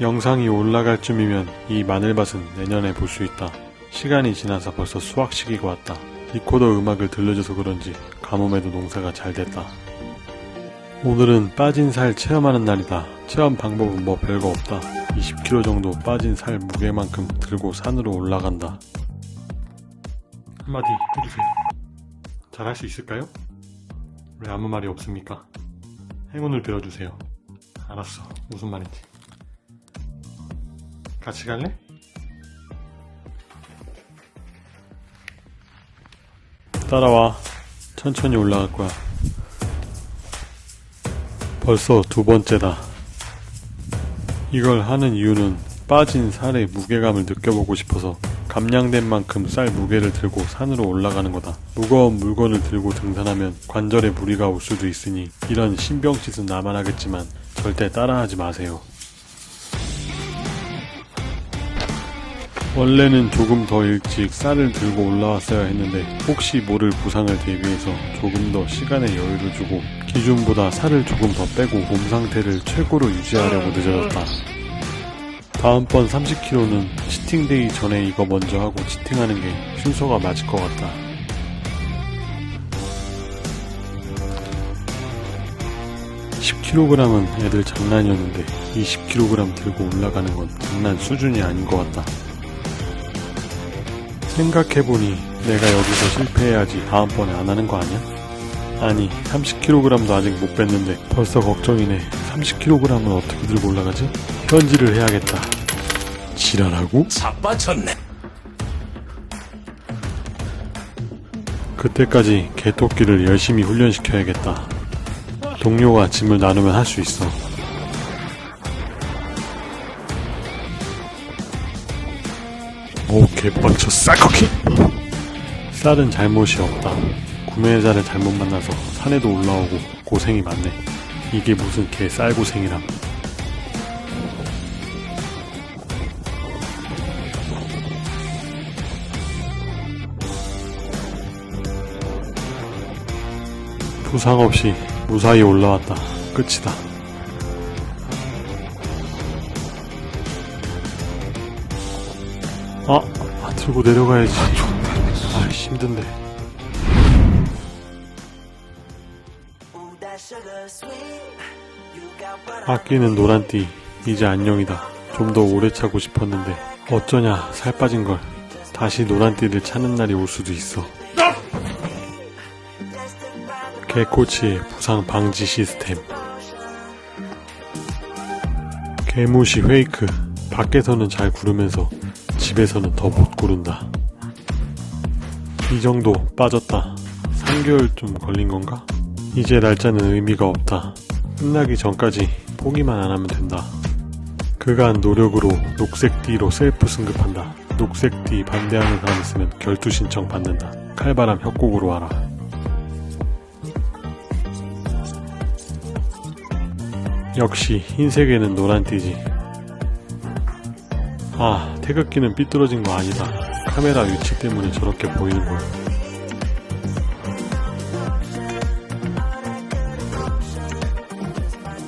영상이 올라갈 쯤이면 이 마늘밭은 내년에 볼 수 있다. 시간이 지나서 벌써 수확 시기가 왔다. 리코더 음악을 들려줘서 그런지 가뭄에도 농사가 잘 됐다. 오늘은 빠진 살 체험하는 날이다. 체험 방법은 뭐 별거 없다. 20kg 정도 빠진 살 무게만큼 들고 산으로 올라간다. 한마디 해주세요. 잘할 수 있을까요? 왜 아무 말이 없습니까? 행운을 빌어주세요. 알았어. 무슨 말인지. 같이 갈래? 따라와. 천천히 올라갈 거야. 벌써 두 번째다. 이걸 하는 이유는 빠진 살의 무게감을 느껴보고 싶어서 감량된 만큼 쌀 무게를 들고 산으로 올라가는 거다. 무거운 물건을 들고 등산하면 관절에 무리가 올 수도 있으니 이런 신병짓은 나만 하겠지만 절대 따라하지 마세요. 원래는 조금 더 일찍 쌀을 들고 올라왔어야 했는데 혹시 모를 부상을 대비해서 조금 더 시간의 여유를 주고 기준보다 살을 조금 더 빼고 몸 상태를 최고로 유지하려고 늦어졌다. 다음번 30kg는 치팅데이 전에 이거 먼저 하고 치팅하는 게 순서가 맞을 것 같다. (10kg은) 애들 장난이었는데 (20kg) 들고 올라가는 건 장난 수준이 아닌 것 같다. 생각해보니 내가 여기서 실패해야지 다음번에 안 하는 거 아니야? 아니 30kg도 아직 못 뺐는데 벌써 걱정이네 30kg은 어떻게 들고 올라가지? 현질을 해야겠다. 지랄하고? 자빠졌네. 그때까지 개토끼를 열심히 훈련시켜야겠다. 동료가 짐을 나누면 할 수 있어. 오 개빡쳐 쌀커키 쌀은 잘못이 없다. 구매자를 잘못 만나서 산에도 올라오고 고생이 많네. 이게 무슨 개 쌀고생이람 부상 없이 무사히 올라왔다. 끝이다. 아, 아 들고 내려가야지. 아 힘든데. 아끼는 노란띠 이제 안녕이다. 좀 더 오래 차고 싶었는데 어쩌냐 살 빠진걸. 다시 노란띠를 찾는 날이 올 수도 있어 개코치의 부상 방지 시스템. 개무시 페이크. 밖에서는 잘 구르면서 집에서는 더 못 구른다. 이 정도 빠졌다. 3개월 좀 걸린 건가? 이제 날짜는 의미가 없다. 끝나기 전까지 포기만 안 하면 된다. 그간 노력으로 녹색띠로 셀프 승급한다. 녹색띠 반대하는 사람 있으면 결투 신청 받는다. 칼바람 협곡으로 와라 역시 흰색에는 노란띠지. 아 태극기는 삐뚤어진 거 아니다. 카메라 위치 때문에 저렇게 보이는걸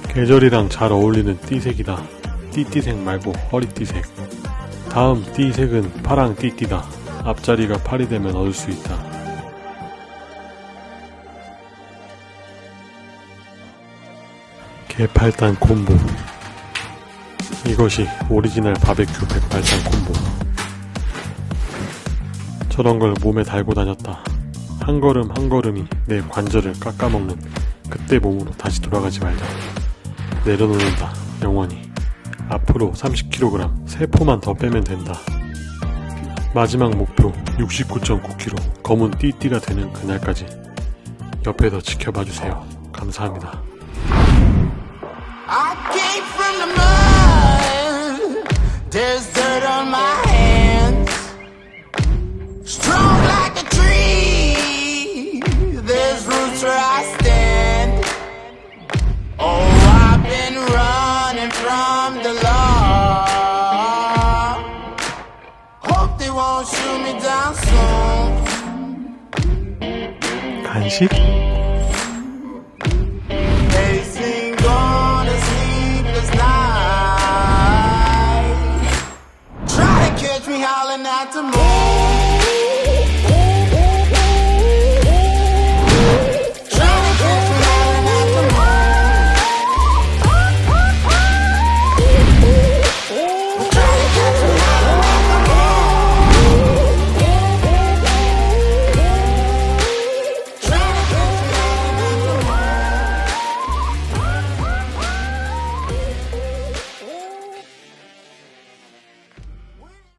계절이랑 잘 어울리는 띠색이다. 띠띠색 말고 허리띠색. 다음 띠색은 파랑 띠띠다. 앞자리가 팔이 되면 얻을 수 있다 개팔단 콤보. 이것이 오리지널 바베큐 백팔단 콤보. 저런 걸 몸에 달고 다녔다. 한 걸음 한 걸음이 내 관절을 깎아먹는 그때 몸으로 다시 돌아가지 말자. 내려놓는다 영원히. 앞으로 30kg 세포만 더 빼면 된다. 마지막 목표 69.9kg 검은 띠띠가 되는 그날까지 옆에서 지켜봐주세요. 감사합니다 There's dirt on my hands. Strong like a tree. There's roots where I stand. Oh, I've been running from the law. Hope they won't shoot me down soon. 간식? hollering out to me.